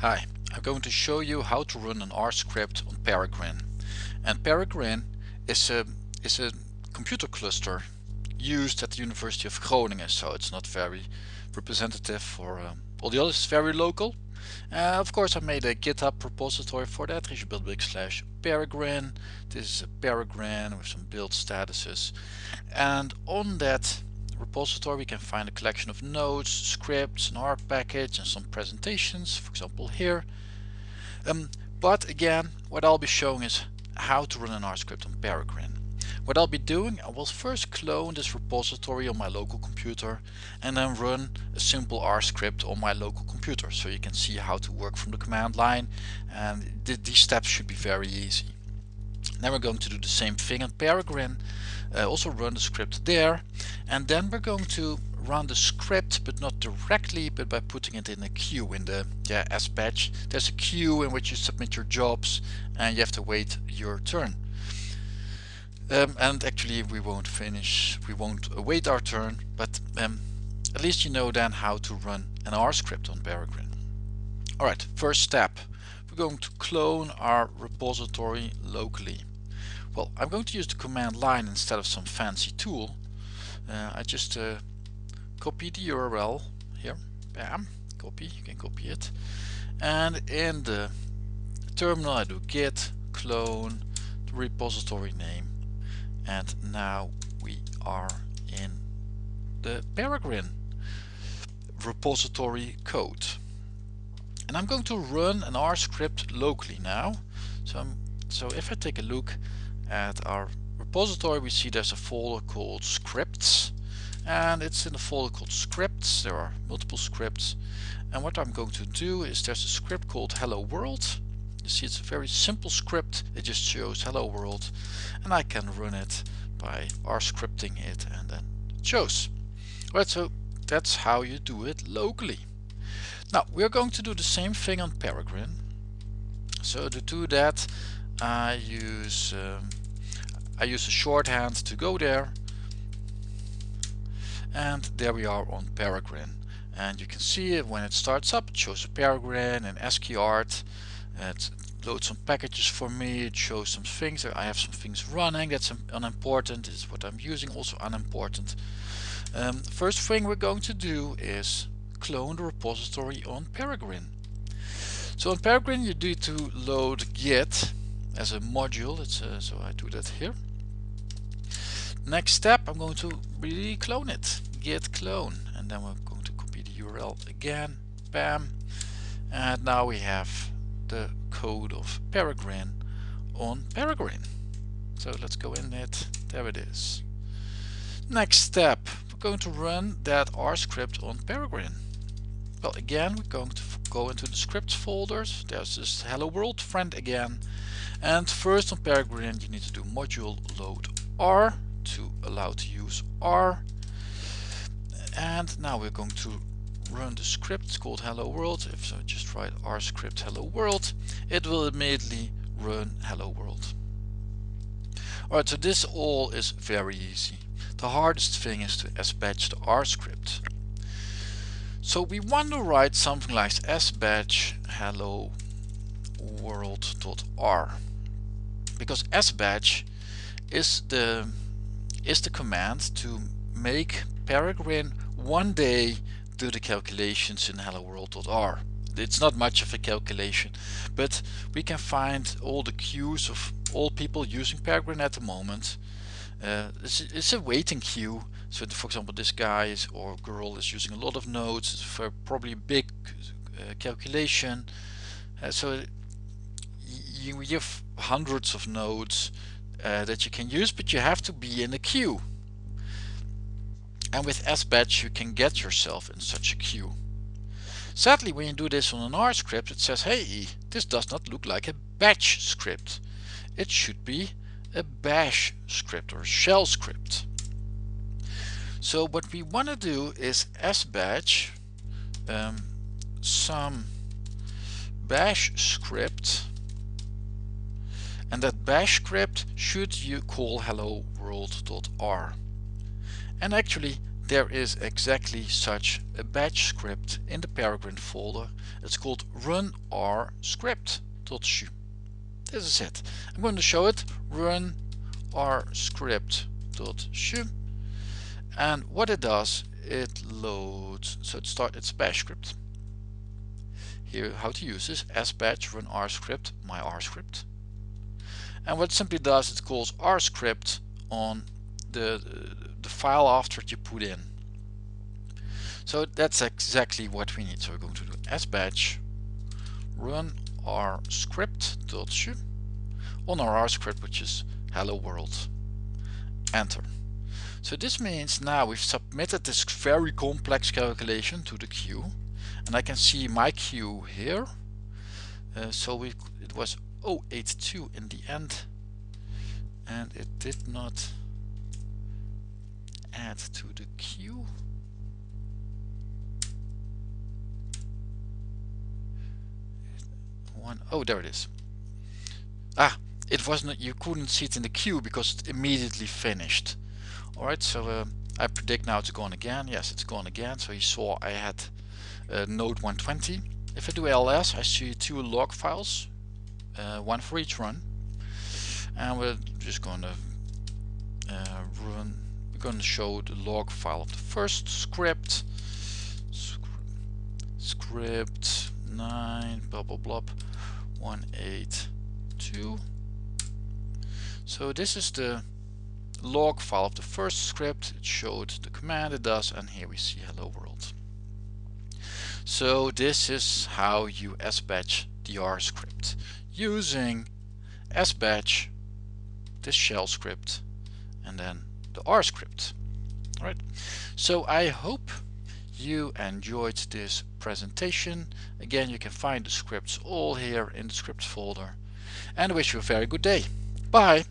Hi, I'm going to show you how to run an R script on Peregrine. And Peregrine is a, is a computer cluster used at the University of Groningen, so it's not very representative for um, all the others, it's very local. Uh, of course I made a GitHub repository for that, Bilderbeek slash Peregrine. This is a Peregrine with some build statuses. And on that repository we can find a collection of notes, scripts, an R package and some presentations, for example here. Um, but again, what I'll be showing is how to run an R script on Peregrine. What I'll be doing, I will first clone this repository on my local computer and then run a simple R script on my local computer so you can see how to work from the command line and th these steps should be very easy. Then we're going to do the same thing on Peregrine, uh, also run the script there and then we're going to run the script but not directly but by putting it in a queue in the yeah, sbatch. There's a queue in which you submit your jobs and you have to wait your turn. Um, and actually we won't finish, we won't await our turn but um, at least you know then how to run an R script on Peregrine. Alright, first step. We're going to clone our repository locally. Well, I'm going to use the command line instead of some fancy tool. Uh, I just uh, copy the URL here, bam, copy, you can copy it. And in the terminal I do git clone the repository name and now we are in the Peregrine repository code. And I'm going to run an R script locally now. So, I'm, so if I take a look at our repository we see there's a folder called scripts and it's in the folder called scripts. There are multiple scripts. And what I'm going to do is there's a script called hello world. You see it's a very simple script. It just shows hello world and I can run it by r scripting it and then it shows. Right so that's how you do it locally. Now we're going to do the same thing on Peregrine. So to do that I use um, I use a shorthand to go there. And there we are on Peregrine. And you can see it when it starts up it shows a Peregrine and ASCII it loads some packages for me it shows some things. I have some things running that's unimportant is what I'm using also unimportant. Um, first thing we're going to do is clone the repository on Peregrine. So on Peregrine you need to load git as a module it's uh, so I do that here. Next step I'm going to really clone it. Git clone. And then we're going to copy the URL again. Bam. And now we have the code of Peregrine on Peregrine. So let's go in it. There it is. Next step. We're going to run that R script on Peregrine well again we're going to go into the scripts folders. There's this hello world friend again. And first on Peregrine you need to do module load R to allow to use R. And now we're going to run the script called hello world. If so just write r script hello world it will immediately run hello world. Alright so this all is very easy. The hardest thing is to sbatch the r script so we want to write something like sbatch hello world.r because sbatch is the is the command to make Peregrine one day do the calculations in hello world.r it's not much of a calculation but we can find all the queues of all people using Peregrine at the moment uh, it's, it's, a waiting queue so for example this guy is, or girl is using a lot of nodes for probably a big uh, calculation uh, so you, you have hundreds of nodes uh, that you can use but you have to be in a queue and with sbatch you can get yourself in such a queue. Sadly when you do this on an R script it says hey this does not look like a batch script. It should be a bash script or shell script. So what we want to do is sbatch um, some bash script and that bash script should you call hello world.r and actually there is exactly such a batch script in the Peregrine folder. It's called run r script.shu. This is it. I'm going to show it. Run r script.shu and what it does it loads. So it start its bash script. Here how to use this. sbatch run r script my r script. And what it simply does it calls r script on the the file after you put in. So that's exactly what we need. So we're going to do sbatch run r script.shu on our r script which is hello world enter so this means now we've submitted this very complex calculation to the queue and I can see my queue here. Uh, so we it was 082 in the end and it did not add to the queue. One, oh there it is. Ah, it wasn't, you couldn't see it in the queue because it immediately finished. Alright, so uh, I predict now it's gone again. Yes, it's gone again. So you saw I had uh, node 120. If I do ls, I see two log files, uh, one for each run. And we're just going to uh, run, we're going to show the log file of the first script. Script 9, blah blah blah, 182. So this is the log file of the first script. It showed the command it does and here we see hello world. So this is how you sbatch the R script using sbatch, this shell script and then the R script. Alright, so I hope you enjoyed this presentation. Again, you can find the scripts all here in the scripts folder and I wish you a very good day. Bye!